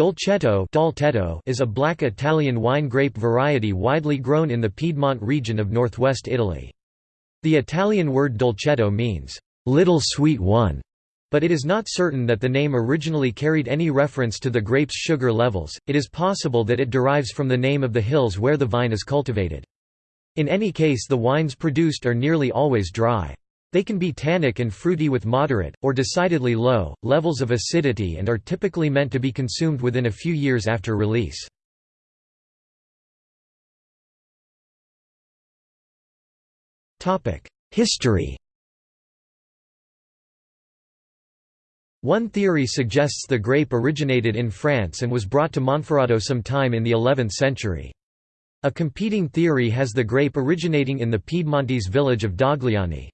Dolcetto is a black Italian wine grape variety widely grown in the Piedmont region of northwest Italy. The Italian word dolcetto means, "...little sweet one", but it is not certain that the name originally carried any reference to the grape's sugar levels, it is possible that it derives from the name of the hills where the vine is cultivated. In any case the wines produced are nearly always dry. They can be tannic and fruity with moderate, or decidedly low, levels of acidity and are typically meant to be consumed within a few years after release. History One theory suggests the grape originated in France and was brought to Monferrato sometime in the 11th century. A competing theory has the grape originating in the Piedmontese village of Dogliani.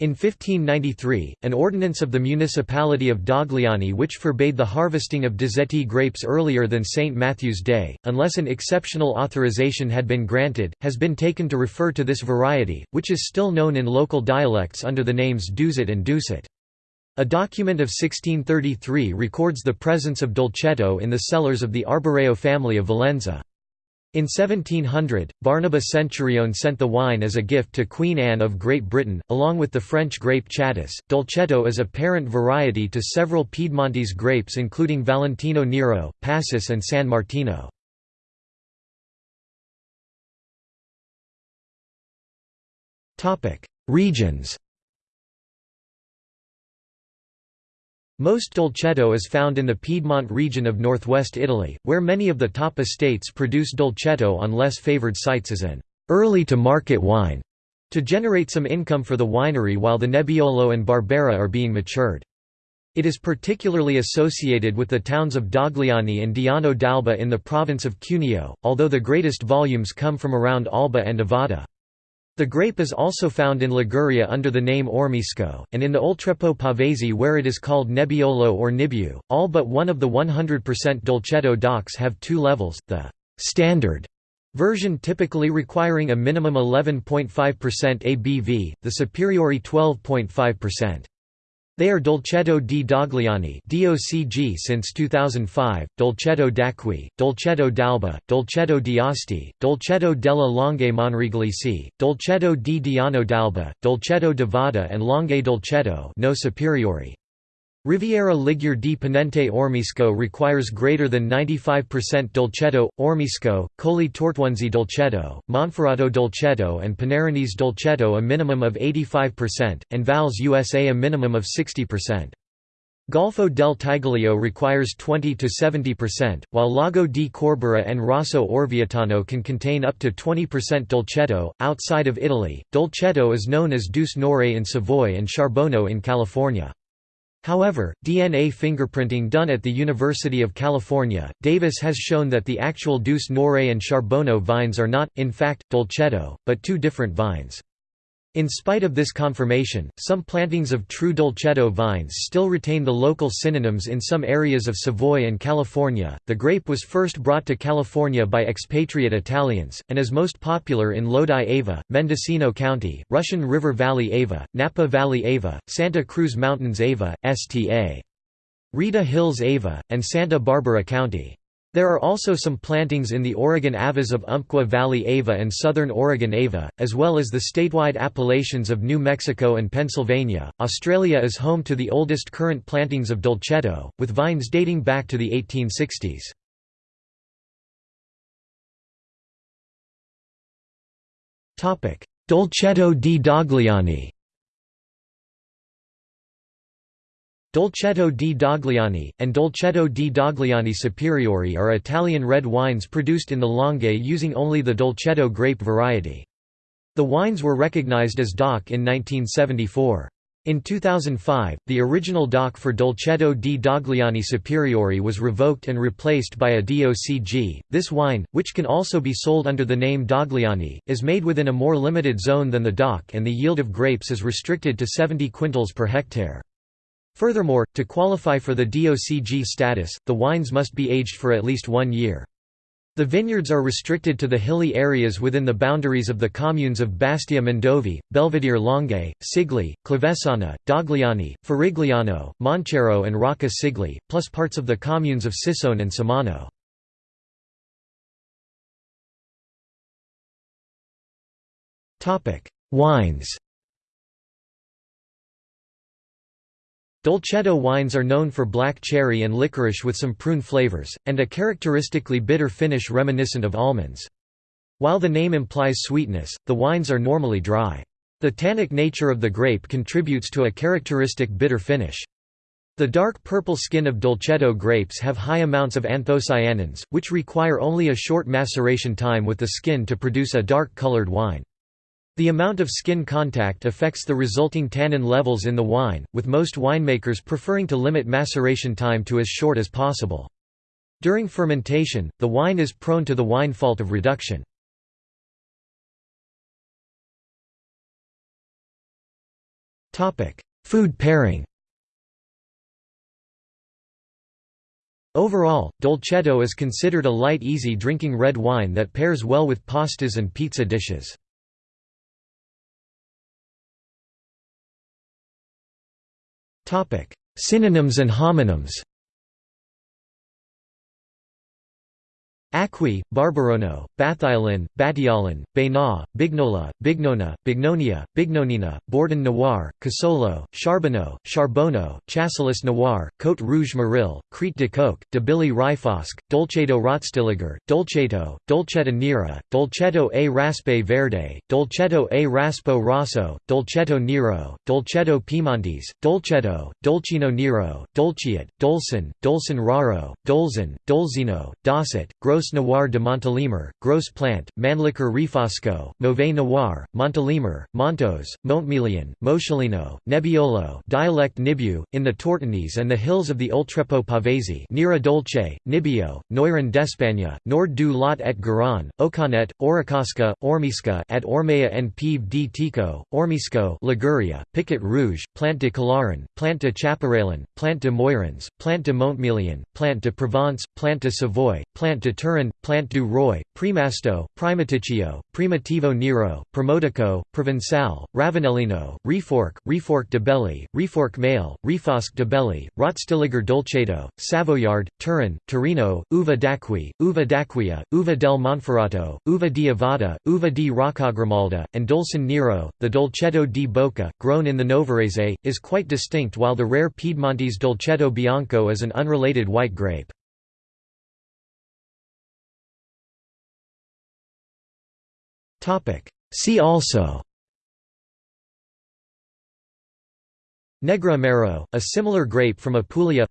In 1593, an ordinance of the municipality of Dogliani which forbade the harvesting of dozzetti grapes earlier than St. Matthew's Day, unless an exceptional authorization had been granted, has been taken to refer to this variety, which is still known in local dialects under the names Doucet and Doucet. A document of 1633 records the presence of dolcetto in the cellars of the Arboreo family of Valenza. In 1700, Barnaba Centurione sent the wine as a gift to Queen Anne of Great Britain, along with the French grape Chatus. Dolcetto is a parent variety to several Piedmontese grapes including Valentino Nero, Passus and San Martino. Regions Most dolcetto is found in the Piedmont region of northwest Italy, where many of the top estates produce dolcetto on less favored sites as an early-to-market wine, to generate some income for the winery while the Nebbiolo and Barbera are being matured. It is particularly associated with the towns of Dogliani and Diano d'Alba in the province of Cuneo, although the greatest volumes come from around Alba and Ovada. The grape is also found in Liguria under the name Ormeasco, and in the Oltrepò Pavese where it is called Nebbiolo or Nibiu. All but one of the 100% Dolcetto DOCs have two levels, the «standard» version typically requiring a minimum 11.5% ABV, the superiori 12.5%. They are Dolcetto di Dogliani DOCG since 2005, Dolcetto d'Acqui, Dolcetto d'Alba, Dolcetto di Asti, Dolcetto della Langhe Monregalesi, Dolcetto di Diano d'Alba, Dolcetto di Ovada and Langhe Dolcetto no superiori. Riviera Ligure di Ponente Ormeasco requires greater than 95% Dolcetto, Ormeasco, Colli Tortonesi Dolcetto, Monferrato Dolcetto and Pinerolese Dolcetto a minimum of 85%, and Valsusa a minimum of 60%. Golfo del Tigullio requires 20–70%, while Lago di Corbara and Rosso Orvietano can contain up to 20% Dolcetto. Outside of Italy, Dolcetto is known as Douce Noire in Savoy and Charbono in California. However, DNA fingerprinting done at the University of California, Davis has shown that the actual Douce Noire and Charbono vines are not, in fact, Dolcetto, but two different vines. In spite of this confirmation, some plantings of true dolcetto vines still retain the local synonyms in some areas of Savoy and California. The grape was first brought to California by expatriate Italians, and is most popular in Lodi Ava, Mendocino County, Russian River Valley Ava, Napa Valley Ava, Santa Cruz Mountains Ava, Sta. Rita Hills Ava, and Santa Barbara County. There are also some plantings in the Oregon Avas of Umpqua Valley Ava and southern Oregon Ava, as well as the statewide appellations of New Mexico and Pennsylvania. Australia is home to the oldest current plantings of Dolcetto, with vines dating back to the 1860s. Dolcetto di Dogliani Dolcetto di Dogliani, and Dolcetto di Dogliani Superiore are Italian red wines produced in the Langhe using only the Dolcetto grape variety. The wines were recognized as DOC in 1974. In 2005, the original DOC for Dolcetto di Dogliani Superiore was revoked and replaced by a DOCG. This wine, which can also be sold under the name Dogliani, is made within a more limited zone than the DOC and the yield of grapes is restricted to 70 quintals per hectare. Furthermore, to qualify for the DOCG status, the wines must be aged for at least one year. The vineyards are restricted to the hilly areas within the boundaries of the communes of Bastia Mondovì, Belvedere Langhe, Cigliè, Clavesana, Dogliani, Farigliano, Monchiero and Rocca Cigliè, plus parts of the communes of Cissone and Somano. Wines Dolcetto wines are known for black cherry and licorice with some prune flavors, and a characteristically bitter finish reminiscent of almonds. While the name implies sweetness, the wines are normally dry. The tannic nature of the grape contributes to a characteristic bitter finish. The dark purple skin of Dolcetto grapes have high amounts of anthocyanins, which require only a short maceration time with the skin to produce a dark-colored wine. The amount of skin contact affects the resulting tannin levels in the wine, with most winemakers preferring to limit maceration time to as short as possible. During fermentation, the wine is prone to the wine fault of reduction. Food pairing Overall, Dolcetto is considered a light easy drinking red wine that pairs well with pastas and pizza dishes. Synonyms and homonyms Acqui, Barbarono, Bathiolin, Batiolin, Baina, Bignola, Bignona, Bignonia, Bignonina, Bordon Noir, Casolo, Charbonneau, Charbono, Chasselas Noir, Côte Rouge Maril, Crete de Coque, de Billy Rifosque, Dolcetto Rotstilliger, Dolcetto, Dolcetta Nera, Dolcetto a Raspe Verde, Dolcetto a Raspo Rosso, Dolcetto Nero, Dolcetto Piemontese, Dolcetto, Dolcino Nero, Dolciat, Dolcin, Dolcin Raro, Dolzin, Dolzino, Dosset, Gros Gros Noir de Montélimar, Gros Plant, Mannlicher Rifosco, Mauvais Noir, Montélimar, Montos, Montmilion, Moscellino, Nebbiolo dialect Nibiu, in the Tortonese and the hills of the Oltrepo Pavesi Nera Dolce, Nibbio, Noiron d'Espagne, Nord du Lot et Garonne, Ocanet, Oricasca, Ormisca at Ormea and Pieve di Teco, Ormeasco Liguria, Piquet Rouge, Plant de Calaran, Plant de Chaparelin, Plant de Moirans, Plant de Montmilion, Plant de Provence, Plant de Savoy, Plant de Turin, Plant du Roi, Primasto, Primaticcio, Primitivo Nero, Promotico, Provençal, Ravanellino, Refork, Refork de Belli, Refork Male, Refosque de Belli, Rotstilliger Dolcetto, Savoyard, Turin, Torino, Uva d'Acqui, Uva d'Acquia, Uva del Monferrato, Uva di Ovada, Uva di Roccagrimalda, and Dolcin Nero. The Dolcetto di Boca, grown in the Novarese, is quite distinct while the rare Piedmontese Dolcetto Bianco is an unrelated white grape. See also. Negroamaro, a similar grape from Apulia.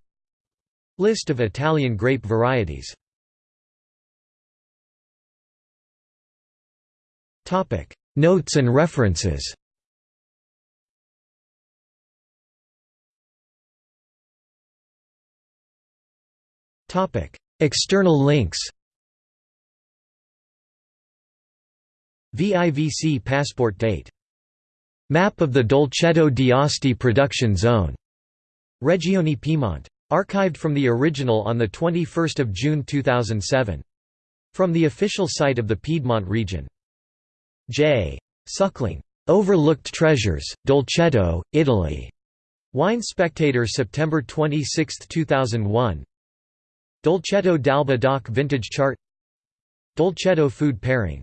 List of Italian grape varieties. Notes and references. External links VIVC passport date. Map of the Dolcetto d'Asti production zone. Regione Piedmont. Archived from the original on 21 June 2007. From the official site of the Piedmont region. J. Suckling. Overlooked Treasures, Dolcetto, Italy. Wine Spectator September 26, 2001 Dolcetto d'Alba DOC Vintage Chart Dolcetto Food Pairing